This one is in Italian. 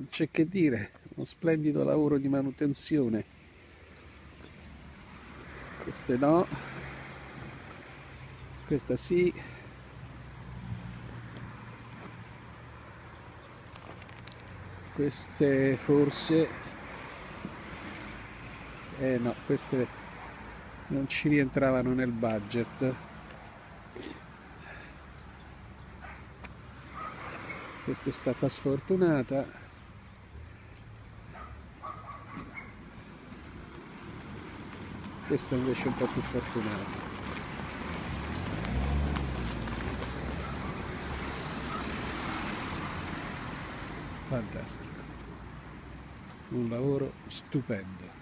non c'è che dire uno splendido lavoro di manutenzione. Queste no questa sì. Queste forse eh no queste non ci rientravano nel budget. Questa è stata sfortunata questa invece è un po' più fortunata fantastico. Un lavoro stupendo